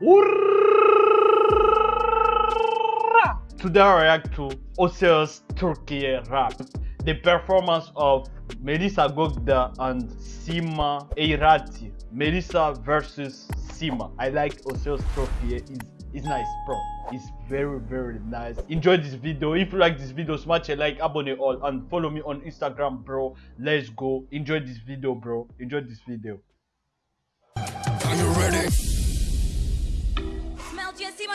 Today I react to Osiris Turkey rap. The performance of Melissa Gogda and Sima Eirati. Melissa versus Sima. I like Osiris Turkey. It's, it's nice, bro. It's very, very nice. Enjoy this video. If you like this video, smash a like, abonne all, and follow me on Instagram, bro. Let's go. Enjoy this video, bro. Enjoy this video. Are you ready?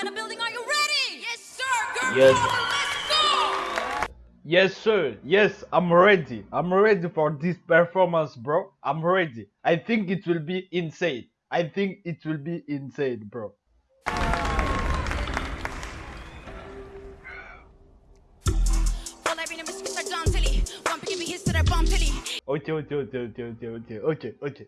In the building. Are you ready? Yes, sir. Girl, Yes. let's go. Yes, sir. Yes, I'm ready. I'm ready for this performance, bro. I'm ready. I think it will be insane. I think it will be insane, bro. Vallahi benim eskişler danteli. Vampir gibi hisseler banteli. Okay, okay, okay, okay, okay, okay, okay, okay.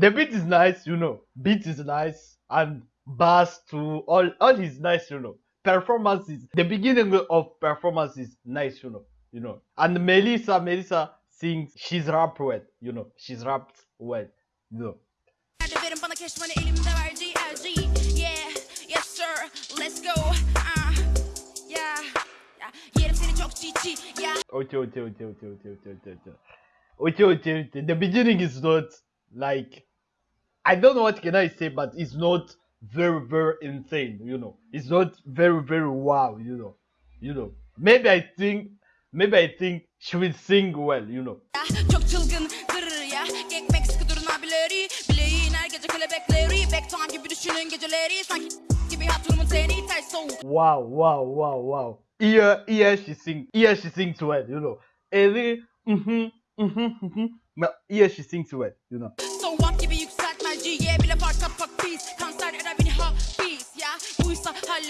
The beat is nice, you know. Beat is nice and bass too. All, all is nice, you know. Performances. The beginning of performance is nice, you know. You know. And Melissa, Melissa sings. She's rap well, you know. She's rapped well, you know. Nerede verin bana keşmanı elimde verdiği LG. Yeah, yes sir. Let's go. Ah, yeah. yeah. Yerim seni çok çiğ Yeah. Okay, okay, okay, okay, okay, okay, okay, okay. Okay, okay, okay. The beginning is not like I don't know what can I say, but it's not very, very insane, you know. It's not very, very wow, you know. You know. Maybe I think maybe I think she will sing well, you know. Çok çılgın gırır ya. Gekmek sıkı durun abileri. Bileğin her gece kelebekleri. Back gibi düşünün geceleri. Sanki gibi hatırımın teni ters soğuk. Wow, wow, wow, wow. Here, here she sing, here she sings well, you know. Eli, mhm, mhm, mhm. Here she sings well, you know. Soğuk gibi yükseltmeciye bile fark kapak biz Kanser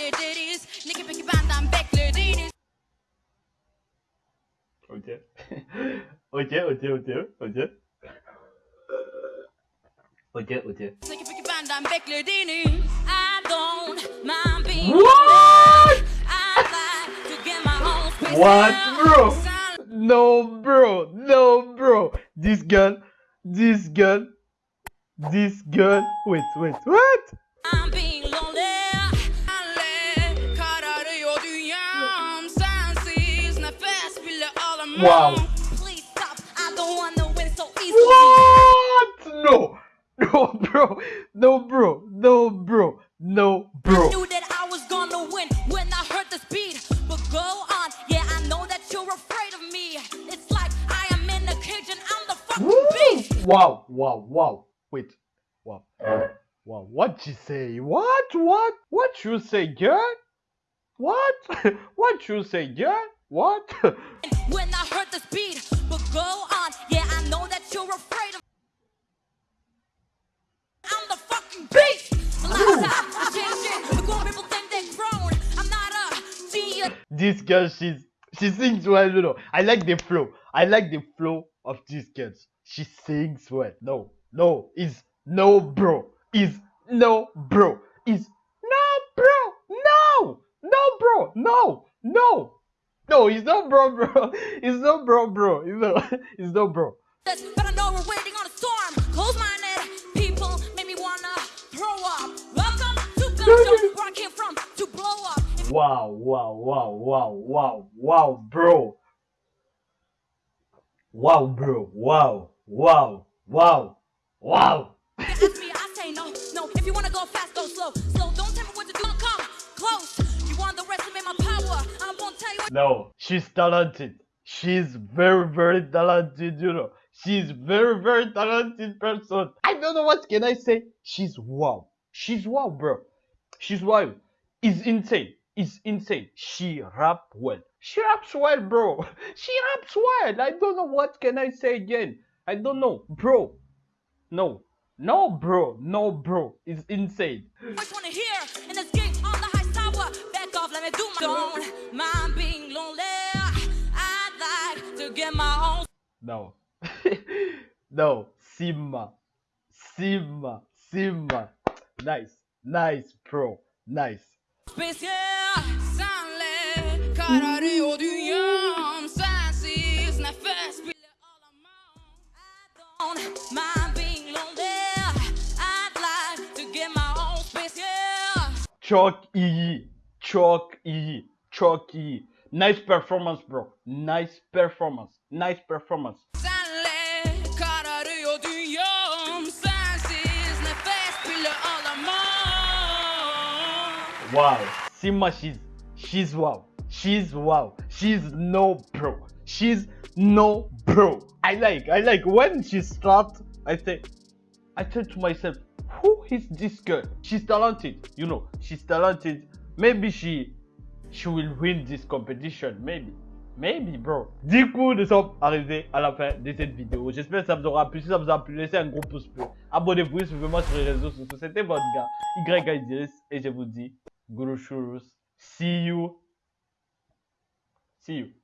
Hallederiz Ne ki peki benden beklediğiniz Okay. okay, okay, okay, okay. Okay, okay. Ne ki peki benden beklediğiniz I don't mind being What? I like to get my own space What, bro? No, bro. No, bro. This girl, this girl, this girl. Wait, wait, what? Easily What? No, no, bro. No, bro. No, bro. No, bro. knew that I was gonna win when I heard this beat. But go on, yeah, I know that you're afraid of me. It's like I am in a cage and I'm the fucking Woo! beast. Wow, wow, wow. Wait. Wow. Wow. What you say? What? What? What you say, girl? What? what you say, girl? What? When I heard this beat, but go on, yeah, I know that you're afraid of. I'm the fucking beast. Lifestyle, I'm changing. The grown people think they're grown. I'm not a genius. this girl, she's she sings well, you know. I like the flow. I like the flow of this girl. She sings well. No, no, is no bro. Is no bro. Is no bro. No, no bro. No, no. No, he's no bro, bro. He's no bro, bro. He's no, he's no bro. but I know we're waiting on a storm. Close-minded people make me wanna throw up. Welcome to Gunshot, where I came from to blow up. Wow, wow, wow, wow, wow, wow, bro. Wow, bro. Wow, wow, wow, wow. Ask me, I say no, no. If you wanna go fast, go slow, slow. No, she's talented. She's very, very talented, you know. She's very, very talented person. I don't know what can I say. She's wow. She's wow, bro. She's wow. It's insane. It's insane. She rap well. She raps well, bro. She raps well. I don't know what can I say again. I don't know, bro. No, no, bro. No, bro. It's insane. First wanna hear in this let me do my Don't mind being lonely. I'd like to get my own. No. no. Simma. Simma. Simma. Nice. Nice, bro. Nice. Yeah. Senle kararıyor dünyam. Sensiz nefes bile alamam. I don't mind being lonely. I'd like to get my own space, yeah. Çok iyi. Çok iyi. Nice performance bro. Nice performance. Nice performance. Senle kararıyor dünyam Sensiz nefes bile alamam Wow. Sima she's she's wow. She's wow. She's no pro. She's no pro. I like I like when she starts I say I say to myself, who is this girl? She's talented, you know, she's talented. Maybe she she will win this competition, maybe. Maybe, bro. Du coup, nous sommes arrivés à la fin de cette vidéo. J'espère que ça vous aura plu. Si ça vous a plu, laissez un gros pouce bleu. Abonnez-vous suivez-moi sur les réseaux sociaux. C'était votre gars, Y. Et je vous dis, Guru Shurus. See you. See you.